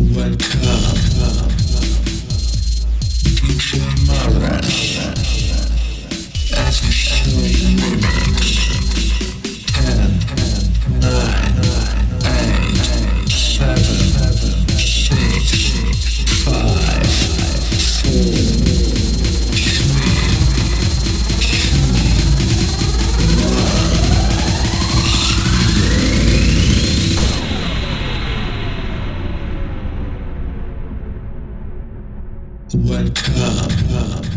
Wake up. Welcome.